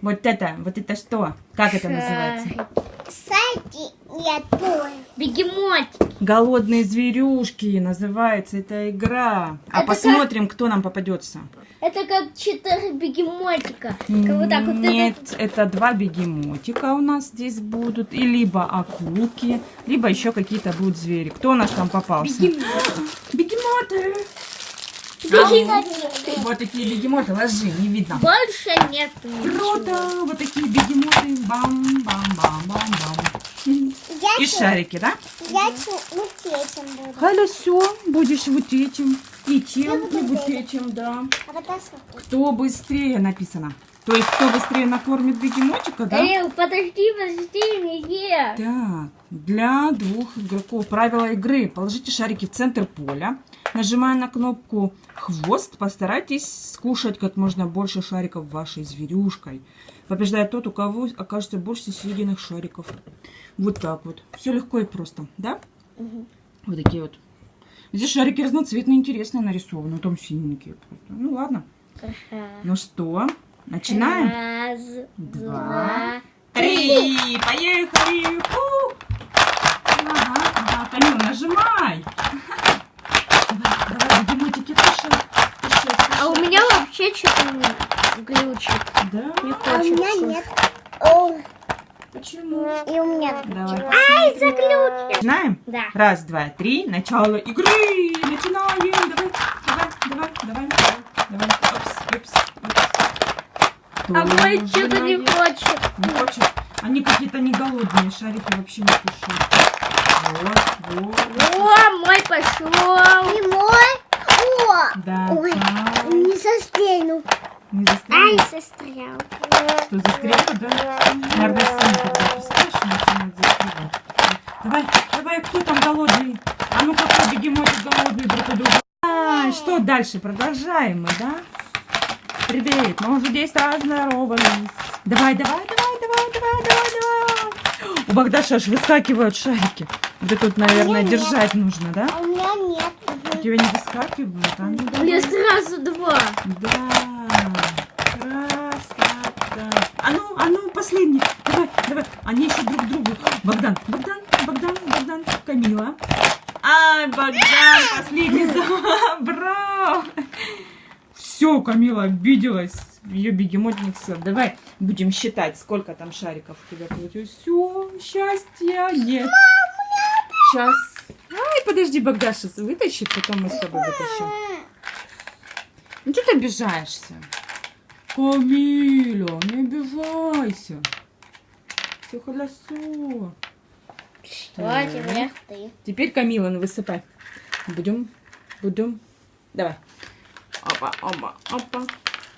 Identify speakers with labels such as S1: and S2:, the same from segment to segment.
S1: Вот это, вот это что? Как это называется?
S2: Кстати, я тоже.
S3: Бегемотик.
S1: Голодные зверюшки называется эта игра. А
S3: Это
S1: посмотрим, кто нам попадется.
S3: Это как четыре бегемотика. Как вот так вот.
S1: Нет, это два бегемотика у нас здесь будут. И либо акулки, либо еще какие-то будут звери. Кто у нас там попался? Бегемоты.
S3: Бегемотик.
S1: Вот такие бегемоты, ложи, не видно.
S3: Больше нет
S1: Круто! Вот такие бегемоты. Бам-бам-бам-бам-бам.
S2: Я
S1: И шарики, да?
S2: Я чё- вот этим буду.
S1: Хорошо, будешь вот этим. И
S2: буду
S1: и вот
S2: этим.
S1: да.
S2: А.
S1: Кто быстрее написано. То есть, кто быстрее накормит бегемотика, да?
S3: Эй, подожди, подожди, не ешь.
S1: Так, для двух игроков правила игры. Положите шарики в центр поля. Нажимая на кнопку «Хвост», постарайтесь скушать как можно больше шариков вашей зверюшкой. Побеждает тот, у кого окажется больше съеденных шариков. Вот так вот. Все легко и просто, да? Вот такие вот. Здесь шарики разноцветные, интересные нарисованы. Там синенькие просто. Ну ладно. Ну что, начинаем?
S3: Раз,
S1: Два,
S3: два,
S1: Три! Поехали! Фу! Ага, ага, Камил, нажимай! Давай, давай, бегемотики, туши, туши,
S3: А у
S1: туши.
S3: меня вообще что-то не глючит.
S1: Да?
S3: Не
S2: А у меня нет. О,
S1: Почему?
S2: и у меня.
S1: Давай.
S3: Ай, заглючил.
S1: Начинаем?
S3: Да.
S1: Раз, два, три. Начало игры. Начинаем. Давай, давай, давай, давай, давай,
S3: А мой
S1: Кто
S3: что-то не хочет.
S1: Не хочет. Они какие-то не голодные, шарики вообще не кушают. Вот, вот.
S3: О, мой пошел.
S2: И мой. О,
S1: Да,
S2: Ой.
S1: так.
S2: не застрянул.
S1: Не
S3: Ай,
S1: застрял?
S3: застрял.
S1: Что, застрял, да? Наверное, сын, когда пускаешь, начинает застревать. Давай, давай, кто там голодный? А ну какой бегемотик голодный друг у друга. А, что дальше? Продолжаем мы, да? Привет, мы уже 10 раз здоровались. Давай, давай, давай, давай, давай, давай, давай. У Богдаша аж выскакивают шарики. Вот это вот, наверное,
S2: Нет.
S1: держать нужно, да?
S2: А у меня нет.
S1: У тебя не выскакивают, а ну
S3: У меня сразу два.
S1: Да, красота. А ну, а ну, последний. Давай, давай. Они еще друг другу. Богдан, Богдан, Богдан, Богдан, Камила. Ай, Богдан, последний. Все, Камила обиделась. Ее бегемотник все. Давай будем считать, сколько там шариков у тебя получилось. Все, счастья нет. Сейчас. Ай, подожди, Богдаша вытащит, потом мы с тобой вытащим. Ну что ты обижаешься? Камиля, не обижайся. Все хорошо.
S3: Что? Теперь
S1: Камила, ну, высыпай. Будем, будем. Давай. Опа, опа, опа.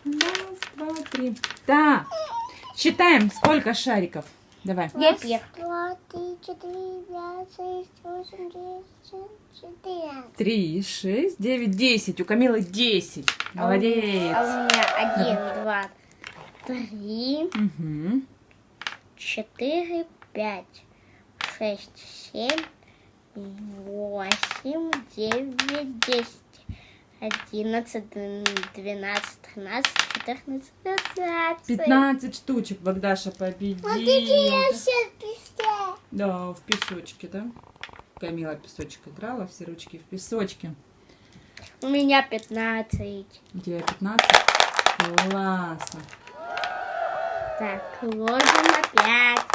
S1: Раз, два, три. Так. Считаем, сколько шариков. Давай.
S3: Я первый.
S2: Два, три, четыре, пять, шесть, восемь, девять, десять, четырнадцать.
S1: Три, шесть, девять, десять. У Камилы десять. Молодец.
S3: А у меня один, два, три,
S1: Мгм.
S3: четыре, пять, шесть, семь, восемь, девять, десять, одиннадцать, двенадцать, тринадцать, четырнадцать, пятнадцать.
S1: 15 штучек Богдаша победила.
S2: Я все писте.
S1: Да, в песочке, да? Камила в песочек играла, все ручки в песочке.
S3: У меня пятнадцать.
S1: У тебя 15? Классно.
S3: Так, ложим опять.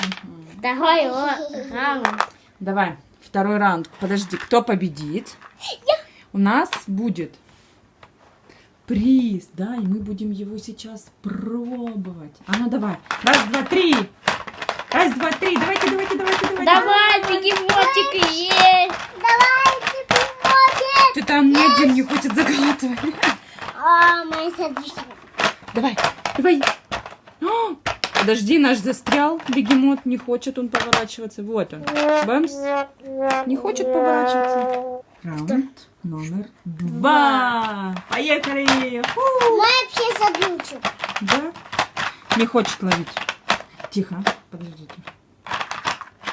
S1: Мгм.
S3: Второй раунд.
S1: Давай, второй раунд. Подожди, кто победит? У нас будет приз, да, и мы будем его сейчас пробовать. А ну давай. Раз, два, три. Раз, два, три. Давайте, давайте, давайте, давайте.
S3: Давай, бегемотик есть.
S2: Давайте, приходит.
S1: Что там ни один не хочет заглатывать.
S2: А, мои сердечки.
S1: Давай, давай. О, Подожди, наш застрял. Бегемот не хочет он поворачиваться. Вот он. Бэмс. Не хочет поворачиваться. Раунд номер два. Поехали. Фу.
S2: Вообще заглючил.
S1: Да? Не хочет ловить. Тихо. Подождите.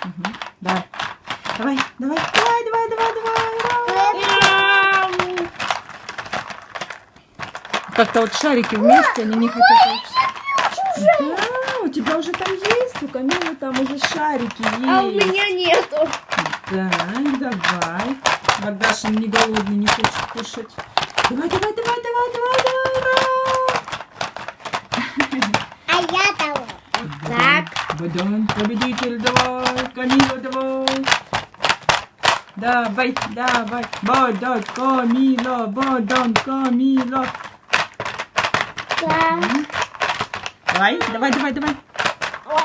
S1: Мгм. Давай. Давай, давай, давай, давай, давай, давай. Как-то вот шарики вместе, они не хотят. Да, у тебя уже там есть, у Камилы там уже шарики есть.
S3: А у меня нету.
S1: Так, давай. Богдашин не голодный, не хочет кушать. Давай, давай, давай, давай, давай, давай.
S2: А я того.
S3: Так.
S1: Богдан, победитель, давай. Камила, давай. Давай, давай. Богдан, Камила, Богдан, Камила.
S3: Так.
S1: Давай, давай, давай, давай.
S2: Ой.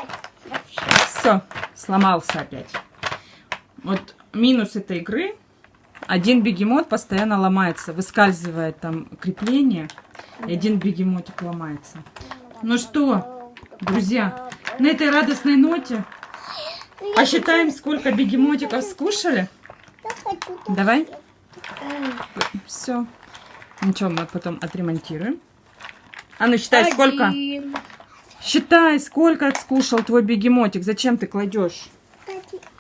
S1: Все, сломался опять. Вот минус этой игры. Один бегемот постоянно ломается, выскальзывает там крепление, и один бегемотик ломается. Ну что, друзья, на этой радостной ноте посчитаем, сколько бегемотиков скушали. Давай. Все. Ничего, мы потом отремонтируем. А ну считай, сколько. Считай, сколько скушал твой бегемотик. Зачем ты кладешь?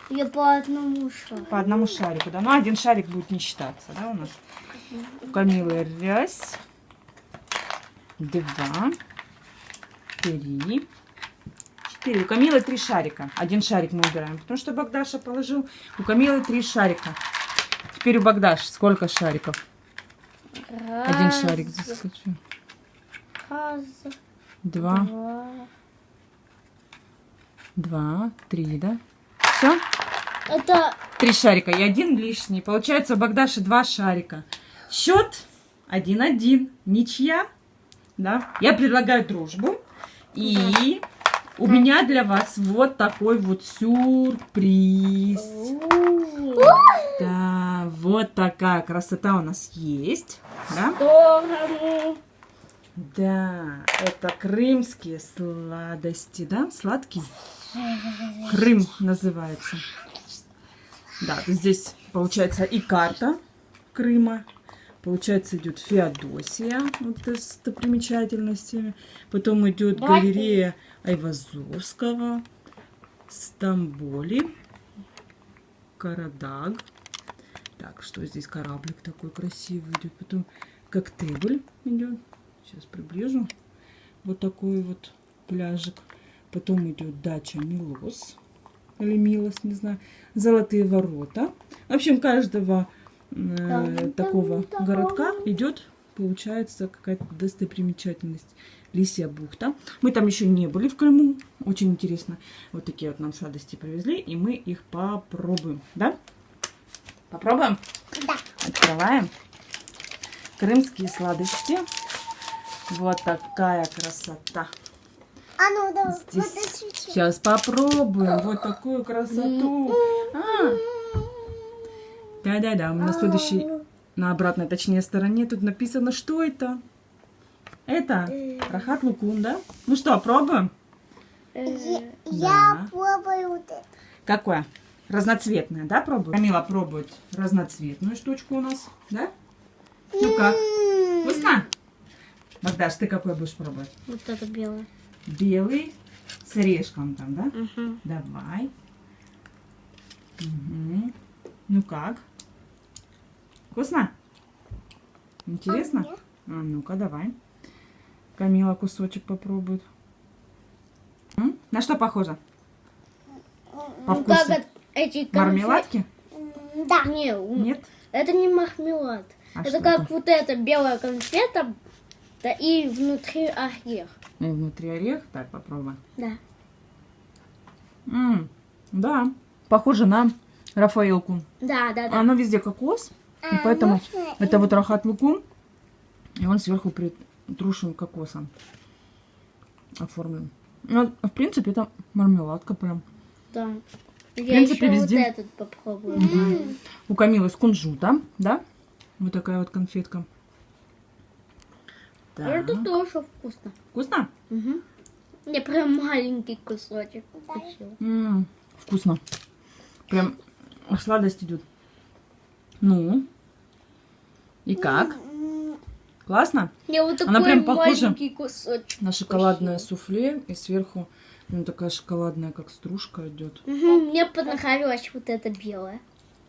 S3: Я по одному шагу.
S1: По одному шарику, да? Ну, один шарик будет не считаться, да, у нас? У Камилы раз, два, три, четыре. У Камилы три шарика. Один шарик мы убираем, потому что Богдаша положил. У Камилы три шарика. Теперь у Богдаши сколько шариков? Один
S3: Раз,
S1: шарик заскочил.
S3: Раз,
S1: Два,
S3: два.
S1: два, три, да? Все?
S3: Это
S1: Три шарика и один лишний. Получается у Богдаши два шарика. Счет 1-1. Ничья. Да? Я предлагаю дружбу. И у меня для вас вот такой вот сюрприз. Да, вот такая красота у нас есть. Да? Да, это крымские сладости, да? Сладкие. Крым называется. Да, здесь получается и карта Крыма. Получается идет Феодосия, вот с достопримечательностями. Потом идет галерея Айвазовского, Стамболи, Карадаг. Так, что здесь кораблик такой красивый идет. Потом коктейль идет. Сейчас приближу. Вот такой вот пляжик. Потом идет дача Милос. Или Милос, не знаю. Золотые ворота. В общем, каждого э, такого городка идет, получается, какая-то достопримечательность. Лисья бухта. Мы там еще не были в Крыму. Очень интересно. Вот такие вот нам сладости привезли. И мы их попробуем. Да? Попробуем?
S2: Да.
S1: Открываем. Крымские сладости. Вот такая красота.
S2: А ну давай.
S1: Здесь
S2: подожди.
S1: сейчас попробуем вот такую красоту. А, Да-да-да, на следующей, на обратной, точнее, стороне тут написано, что это. Это рахат лукун, да? Ну что, пробуем?
S2: Я,
S1: Да.
S2: я пробую вот это.
S1: Какое? Разноцветное, да, пробуем? Камила пробует разноцветную штучку у нас, да? Ну как? Вкусно? Богдаш, ты какой будешь пробовать?
S3: Вот это белое.
S1: Белый с орешком там, да?
S3: Угу.
S1: Давай. Мгм. Ну как? Вкусно? Интересно? А, ну-ка, давай. Камила кусочек попробует. М? На что похоже? По
S3: Ну как
S1: вкусу?
S3: от- эти
S1: Мармеладки?
S2: Да.
S3: Не,
S1: Нет?
S3: это не мармелад.
S1: А
S3: это как
S1: это?
S3: вот эта белая конфета, да и внутри орех.
S1: И внутри орех. Так, попробуем.
S3: Да.
S1: М, да, похоже на Рафаэлку.
S3: Да, да, да.
S1: Оно везде кокос, и
S2: А,
S1: поэтому
S2: можно
S1: это вот рахат лукум, и он сверху притрушен кокосом оформлен. Ну, в принципе, это мармеладка прям.
S3: да. Я
S1: принципе,
S3: еще
S1: везде.
S3: вот этот попробую.
S1: У Камилы с кунжута, да? Вот такая вот конфетка. Так.
S3: Это тоже вкусно.
S1: Вкусно?
S3: Угу. Я прям маленький кусочек
S2: Да.
S3: укусила.
S1: М, вкусно. Прям сладость идет. Ну? И как?
S2: М,
S1: Классно?
S3: Я вот такой
S1: Она прям похожа
S3: маленький кусочек.
S1: На шоколадное суфле и сверху ну, такая шоколадная, как стружка идет.
S3: Мгм, Мне понравилось вот это белое.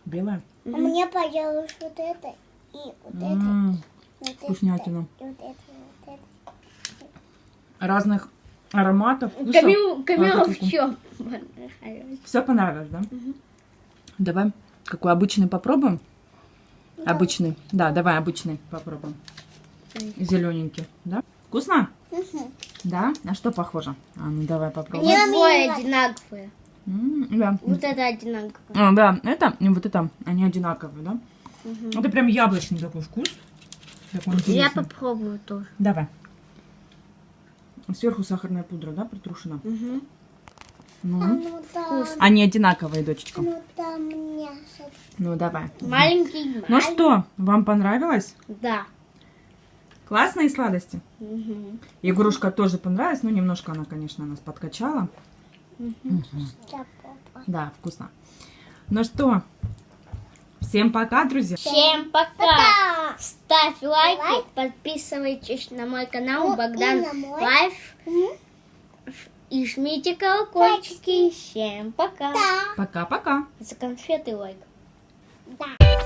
S1: Белая?
S2: а Мне понравилось вот это и вот это.
S1: М,
S2: вот это,
S1: вкуснятина.
S2: и вот это, вот это.
S1: Разных ароматов, вкусов.
S3: Камил, Камила
S1: А,
S3: в
S1: как
S3: чем?
S1: Все понравилось, да? Давай, какой обычный попробуем? Обычный. Да, давай обычный попробуем. Зелененький, да? Вкусно?
S2: Мгм.
S1: Да? На что похоже? А, ну давай попробуем.
S3: Они двое одинаковые.
S1: М, Да.
S3: Вот это одинаковое.
S1: А, да, это и вот это, они одинаковые, да? Это прям яблочный такой вкус. Такой
S3: Я попробую тоже.
S1: Давай. Сверху сахарная пудра, да, притрушена?
S3: Мгм.
S2: А
S1: Ну.
S2: ну да,
S1: Они одинаковые, дочечка.
S2: ну да, мясо.
S1: Ну, давай.
S3: Маленький.
S1: Ну что, вам понравилось?
S3: Да.
S1: Классные сладости?
S3: Мгм.
S1: Игрушка тоже понравилась, но немножко она, конечно, нас подкачала.
S2: Да, папа.
S1: Да, вкусно. Ну что, всем пока, друзья.
S3: Всем пока.
S2: Пока.
S3: Ставь лайки,
S2: Лайк.
S3: подписывайтесь на мой канал
S2: Ну,
S3: Богдан
S2: мой.
S3: Лайф и жмите колокольчики. Всем пока.
S2: Да,
S1: Пока-пока.
S3: За конфеты лайк.
S2: да.